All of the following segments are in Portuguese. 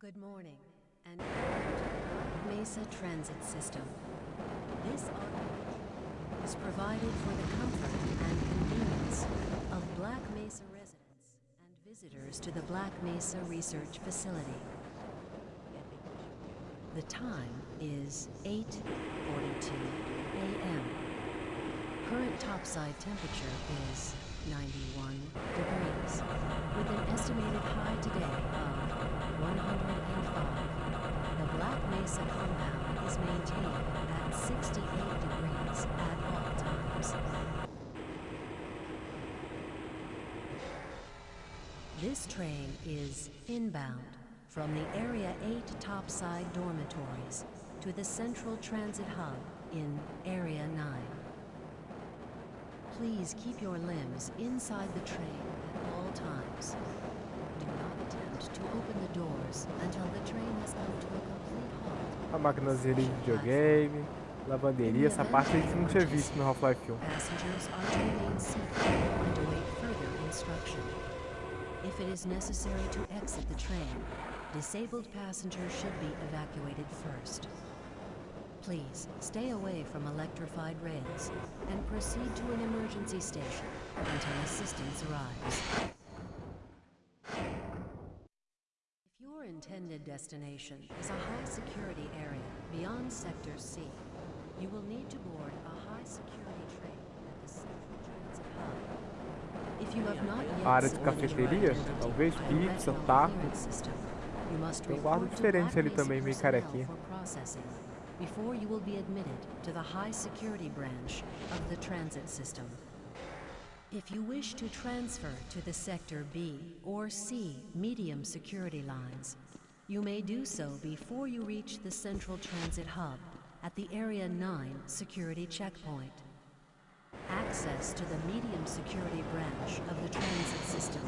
Good morning, and Mesa Transit System. This audio is provided for the comfort and convenience of Black Mesa residents and visitors to the Black Mesa Research Facility. The time is 8:42 a.m. Current topside temperature is 91 degrees, with an estimated high today of 105. The Black Mesa compound is maintained at 68 degrees at all times. This train is inbound from the Area 8 topside dormitories to the Central Transit Hub in Area 9. Please keep your limbs inside the train at all times. Do not attempt to open the doors until the train has come to a complete halt. A maquinazinha de videogame, lavanderia, essa parte a gente não tinha visto no Half-Life 1. Passengers are to remain seated and await further instruction. If it is necessary to exit the train, disabled passengers should be evacuated first. Please stay away from electrified rails and proceed to an emergency station until assistance arrives. If your intended destination is a high security area beyond Sector C, you will need to board a high security train at the Central Transit Hub. If you have not yet área de cafeteria, talvez, pizza, taco. clearance system, you must Tem report to diferente Black ali também, meio carequinha. for processing before you will be admitted to the high security branch of the transit system. If you wish to transfer to the Sector B or C medium security lines, you may do so before you reach the Central Transit Hub at the Area 9 security checkpoint. Access to the medium security branch of the transit system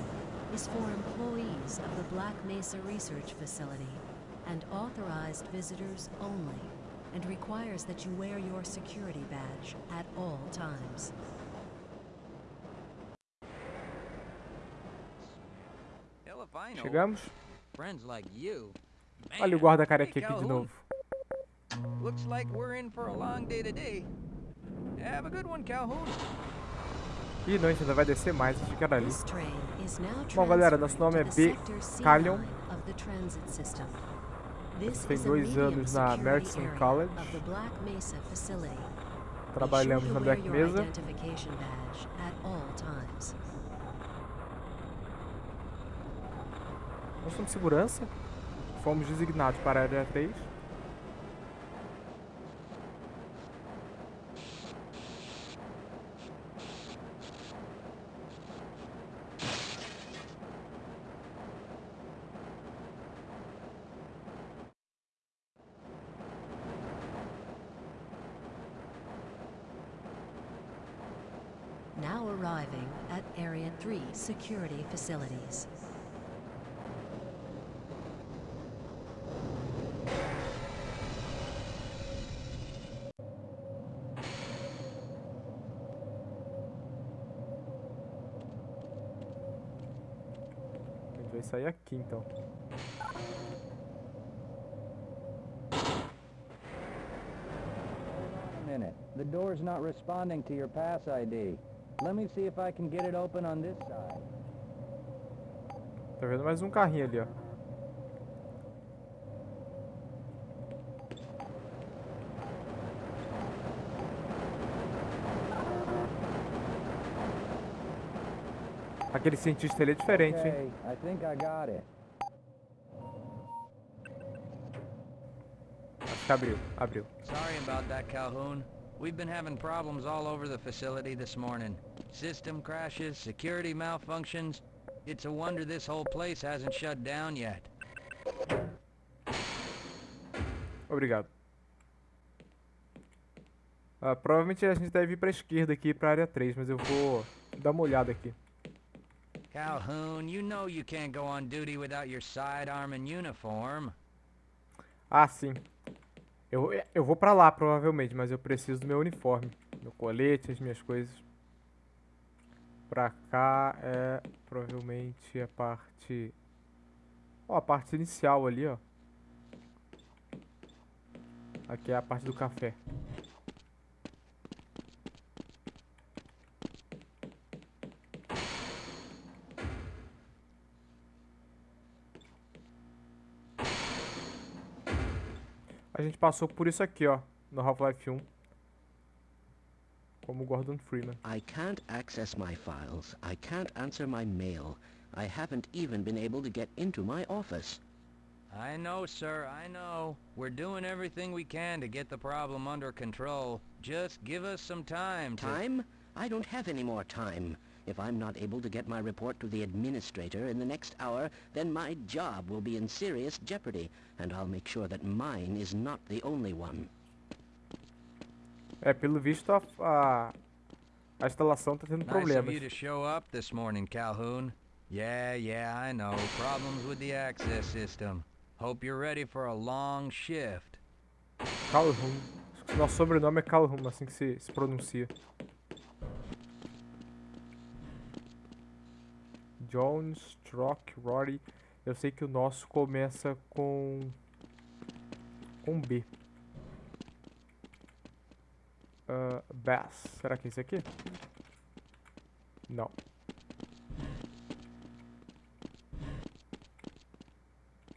is for employees of the Black Mesa Research Facility and authorized visitors only, and requires that you wear your security badge at all times. Hell if I know. Chegamos? Friends like you. Olha o Man. guarda Hey, carequinha aqui de novo. Looks like we're in for a long day today. Have a good one, Calhoun. Ih, não, a gente ainda vai descer mais, achei que era ali. This train is now Bom, galera, nosso nome é B. Callion. line of the transit system. This Tem dois anos na Merton College. of the Black Mesa facility. Be Trabalhamos na Black Mesa. Nós somos segurança. Fomos designados para a área 3. Now arriving at Area 3 security facilities. Aqui então. minute. The door's not responding to your pass ID. Let me see if I can get it open on this side. Tá vendo mais um carrinho ali, ó. Aquele cientista ali é diferente, hein? Okay, I think I got it. Acho que abriu, abriu. Sorry about that, Calhoun. We've been having problems all over the facility this morning. System crashes, security malfunctions. It's a wonder this whole place hasn't shut down yet. Obrigado. Ah, provavelmente a gente deve ir pra esquerda aqui, pra área 3, mas eu vou dar uma olhada aqui. Calhoun, you know you can't go on duty without your sidearm and uniform. Ah, sim. Eu, eu vou pra lá, provavelmente, mas eu preciso do meu uniforme. Meu colete, as minhas coisas. Pra cá é provavelmente a parte Ó, a parte inicial ali, ó. Aqui é a parte do café. A gente passou por isso aqui, ó, no Half-Life 1. Como Gordon Freeman. I can't access my files. I can't answer my mail. I haven't even been able to get into my office. I know, sir, I know. We're doing everything we can to get the problem under control. Just give us some time to... Time? I don't have any more time. If I'm not able to get my report to the administrator in the next hour, then my job will be in serious jeopardy, and I'll make sure that mine is not the only one. É, pelo visto a, a, a instalação tá tendo Nice of you to show up this morning, Calhoun. Yeah, yeah, I know. Problems with the access system. Hope you're ready for a long shift. Calhoun. Acho que Nosso sobrenome é Calhoun, assim que se, se pronuncia. Jones, Strock, Rory. Eu sei que o nosso começa com. com B. Ah, Bass. Será que é esse aqui? Não.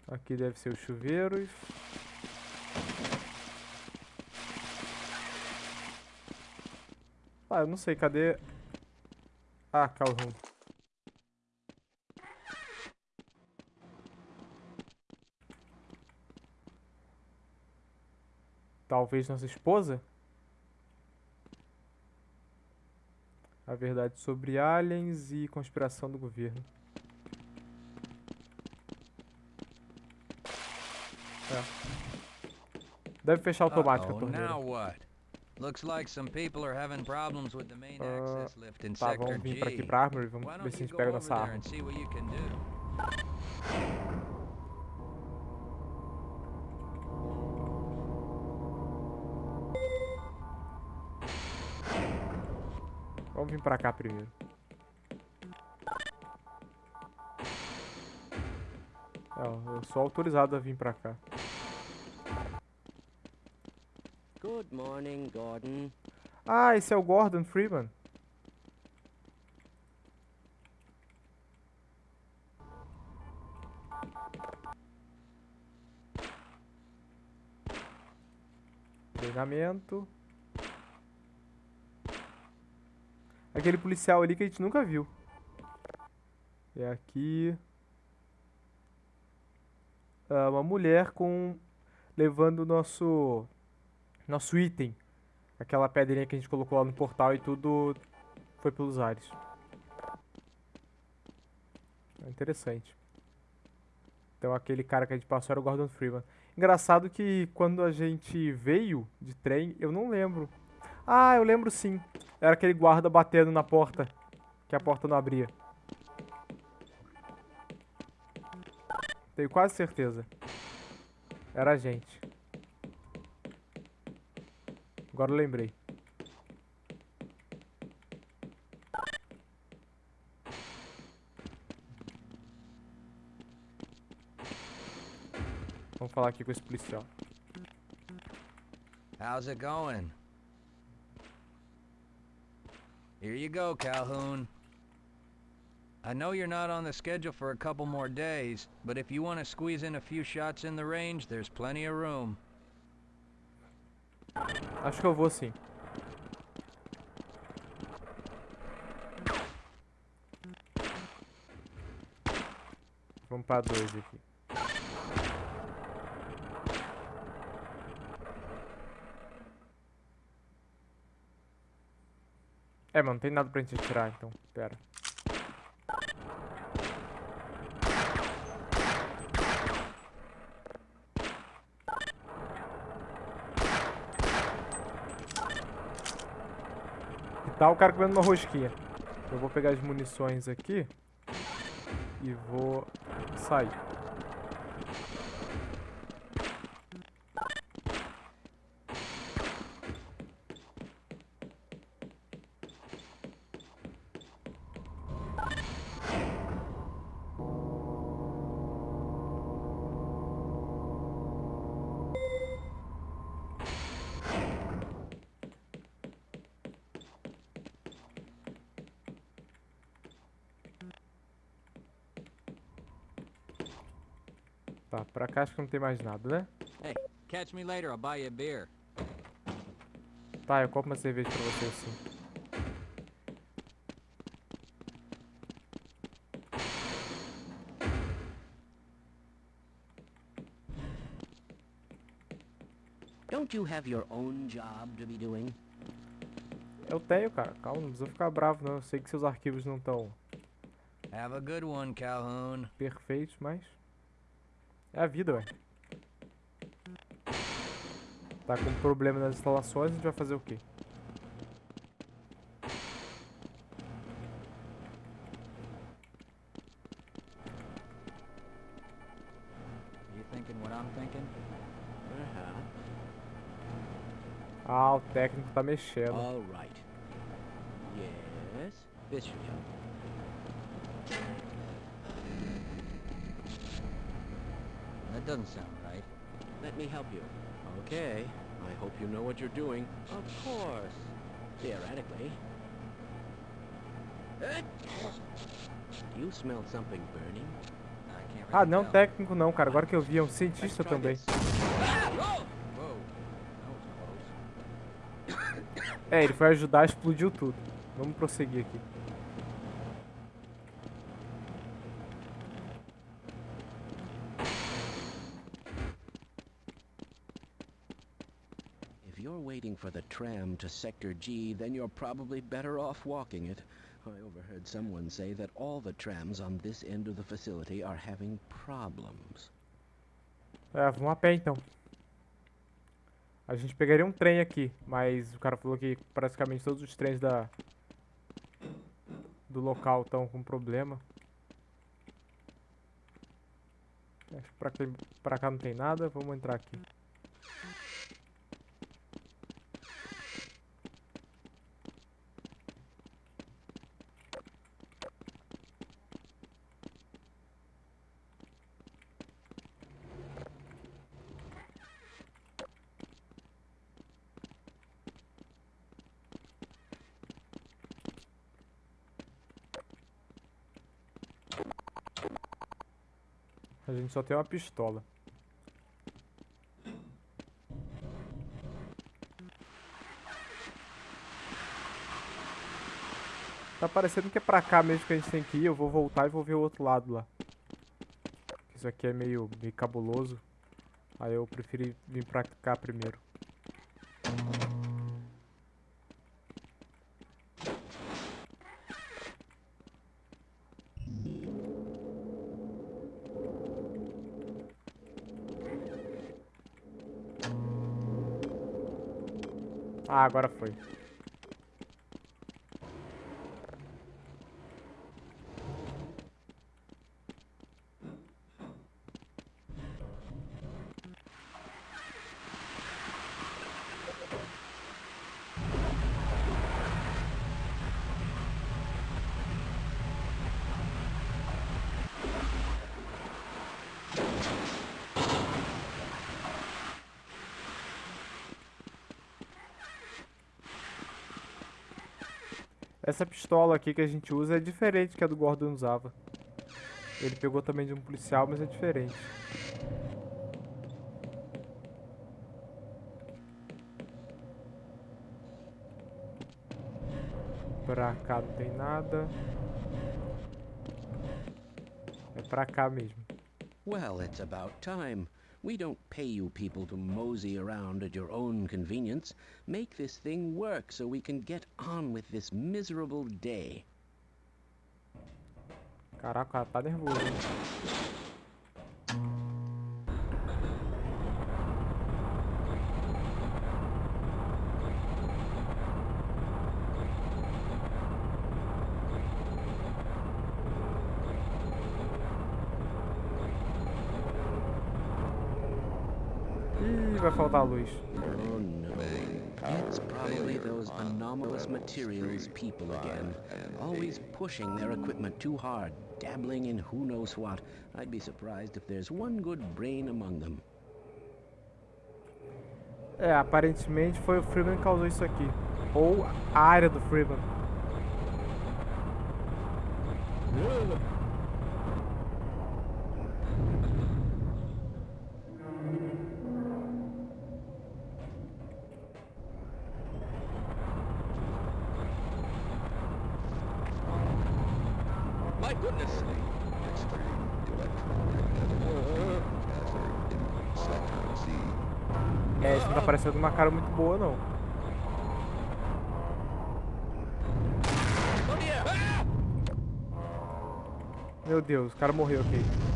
Aqui deve ser os chuveiros. Ah, eu não sei, cadê... Ah, Calhoun. Talvez nossa esposa? A verdade sobre aliens e conspiração do governo. É. Deve fechar automático a torneira. Looks like some people are having problems with the main Ah, access lift in Tá, Sector vamos vir pra aqui G. Armory, vamos ver se a gente pega nossa vir pra cá primeiro. É, eu sou autorizado a vir pra cá. Good morning, Gordon. Ah, esse é o Gordon Freeman. Treinamento. Aquele policial ali que a gente nunca viu. É aqui. Ah, uma mulher com. levando o nosso. nosso item. Aquela pedrinha que a gente colocou lá no portal e tudo foi pelos ares. É interessante. Então aquele cara que a gente passou era o Gordon Freeman. Engraçado que quando a gente veio de trem, eu não lembro. Ah, eu lembro sim. Era aquele guarda batendo na porta. Que a porta não abria. Tenho quase certeza. Era a gente. Agora eu lembrei. Vamos falar aqui com esse policial. How's it going? Here you go, Calhoun. I know you're not on the schedule for a couple more days, but if you want to squeeze in a few shots in the range, there's plenty of room. Acho que eu vou sim. Vamos pra dois aqui. É, mano, não tem nada pra gente atirar, então. Pera. E tá o cara comendo uma rosquinha. Eu vou pegar as munições aqui. E vou sair. Tá, pra cá acho que não tem mais nada, né? Hey, catch me later, I'll buy you a beer. Tá, eu compro uma cerveja pra você sim. Don't you have your own job to be doing? Eu tenho, cara. Calma, não precisa ficar bravo não. Eu sei que seus arquivos não estão Have a good one, Calhoun. perfeitos, mas... É a vida, ué. Tá com problema nas instalações, a gente vai fazer o quê? You thinking what I'm thinking? Ah, o técnico tá mexendo. All right. Yes, this should help. That doesn't sound right. Let me help you. Okay. I hope you know what you're doing. Of course. Theoretically. You smelled something burning? Ah, não técnico não, cara. Agora que eu vi, é um cientista também. close. É, ele foi ajudar, explodiu tudo. Vamos prosseguir aqui. Waiting for the tram to Sector G, then you're probably better off walking it. I overheard someone say that all the trams on this end of the facility are having problems. É, vamos a pé então. A gente pegaria um trem aqui, mas o cara falou que praticamente todos os trens da do local estão com problema. Acho que pra, cá- não tem nada, vamos entrar aqui. A gente só tem uma pistola. Tá parecendo que é pra cá mesmo que a gente tem que ir. Eu vou voltar e vou ver o outro lado lá. Isso aqui é meio, meio cabuloso. Aí eu preferi vir pra cá primeiro. Ah, agora foi. Essa pistola aqui que a gente usa é diferente que a do Gordon usava. Ele pegou também de um policial, mas é diferente. Pra cá não tem nada. É pra cá mesmo. Well, it's about time. We don't pay you people to mosey around at your own convenience. Make this thing work so we can get on with this miserable day. Caraca, tá nervoso. Vai faltar luz. Oh. It's probably those anomalous materials people again. Always pushing their equipment too hard, dabbling in who knows what. I'd be surprised if there's one good brain among them. É, aparentemente foi o Freeman que causou isso aqui. Ou a área do Freeman. goodness sake. Extreme electromagnetic hazard in Sector C. É, isso não tá parecendo uma cara muito boa, não. Meu Deus, o cara morreu aqui. Caramba.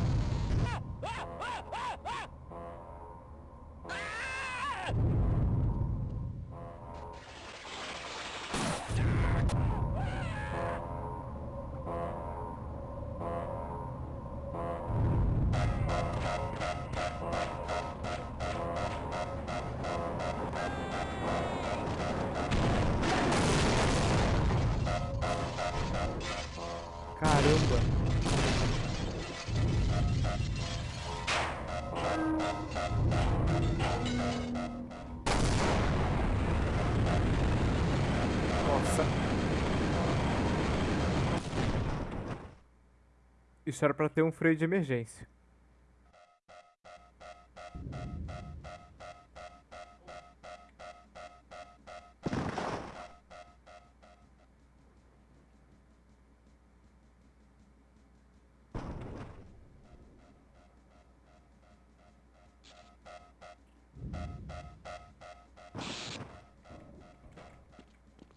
Nossa. Isso era pra ter um freio de emergência.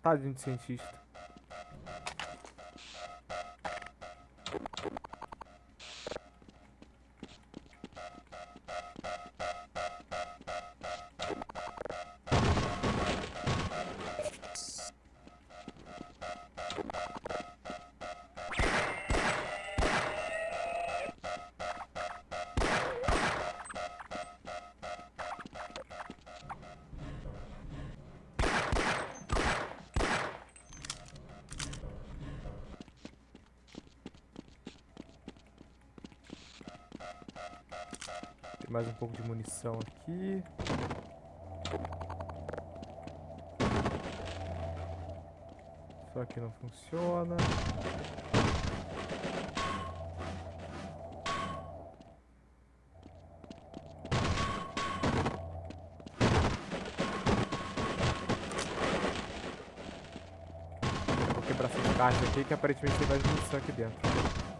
Tadinho de cientista. Mais um pouco de munição aqui. Só que não funciona. Vou quebrar essas caixas aqui que aparentemente tem mais munição aqui dentro.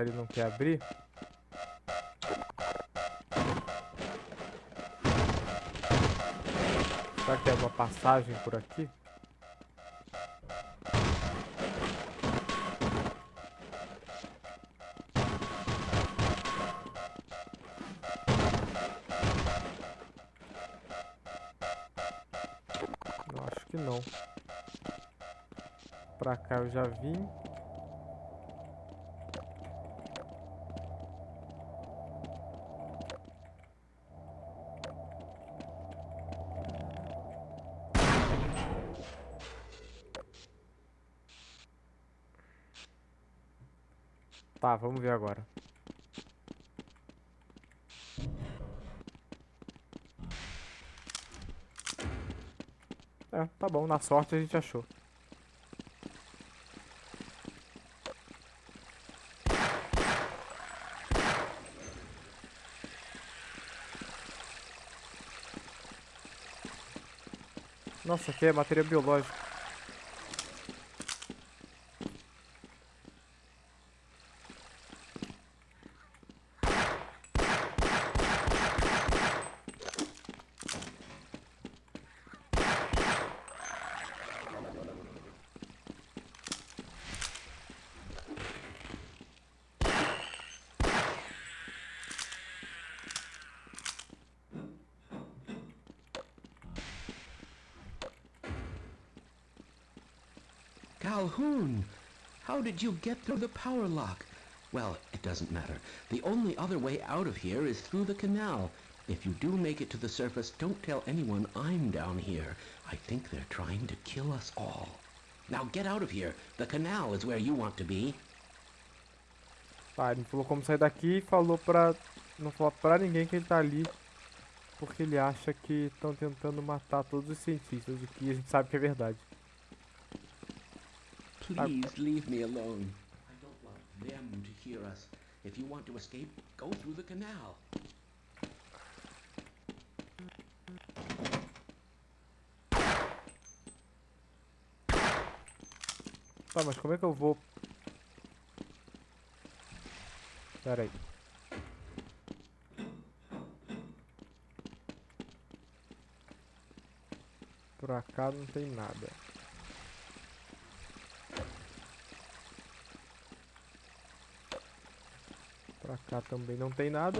Ali não quer abrir. Será que tem alguma passagem por aqui? Eu acho que não. Pra cá eu já vim. Tá, vamos ver agora. É, tá bom, na sorte a gente achou. Nossa, aqui é matéria biológica. Calhoun! How did you get through the power lock? Well, it doesn't matter. The only other way out of here is through the canal. If you do make it to the surface, don't tell anyone I'm down here. I think they're trying to kill us all. Now get out of here. The canal is where you want to be. Tá, ele falou como sair daqui e falou pra não falar pra ninguém que ele tá ali. Porque ele acha que estão tentando matar todos os cientistas, o que a gente sabe que é verdade. Please leave me alone. I don't want them to hear us. If you want to escape, go through the canal. Tá, mas como é que eu vou... Pera aí. Por cá não tem nada. Pra cá também não tem nada.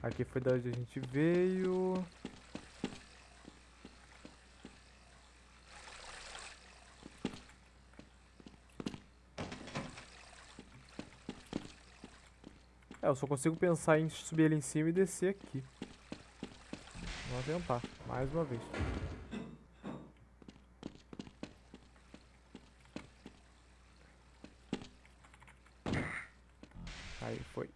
Aqui foi da onde a gente veio. É, eu só consigo pensar em subir ele em cima e descer aqui. Vamos tentar, mais uma vez. Aí, foi.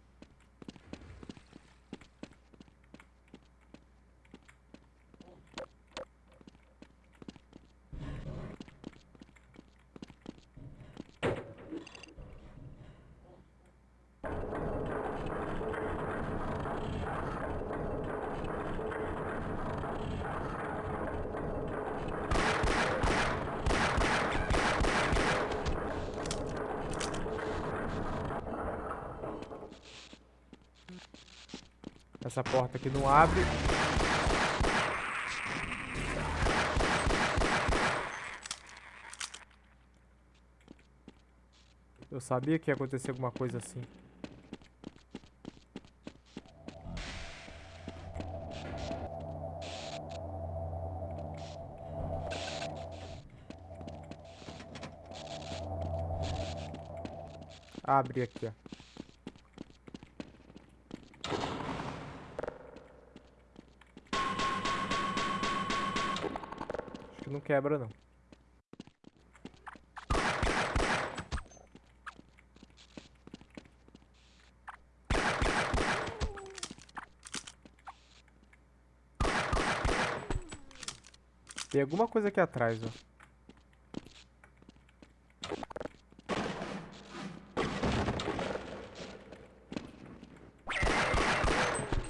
Essa porta aqui não abre. Eu sabia que ia acontecer alguma coisa assim. Abre aqui, ó. Não quebra, não. Tem alguma coisa aqui atrás, ó.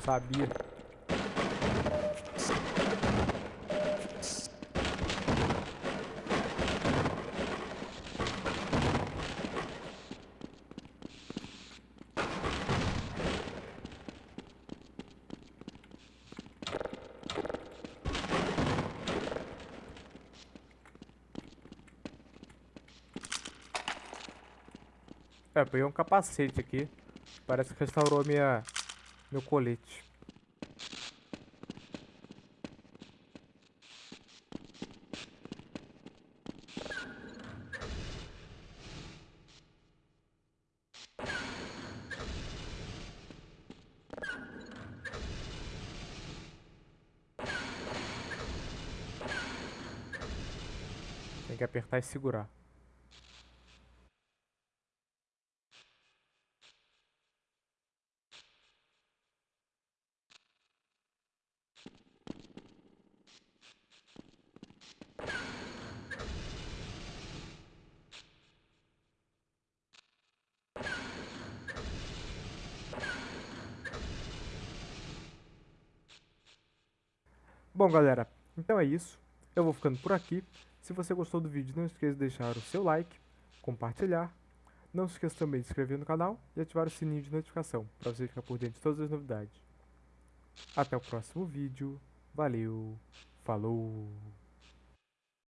Sabia. É, peguei um capacete aqui. Parece que restaurou minha, meu colete. Tem que apertar e segurar. Bom, galera, então é isso. Eu vou ficando por aqui. Se você gostou do vídeo, não esqueça de deixar o seu like, compartilhar. Não se esqueça também de se inscrever no canal e ativar o sininho de notificação para você ficar por dentro de todas as novidades. Até o próximo vídeo. Valeu, falou!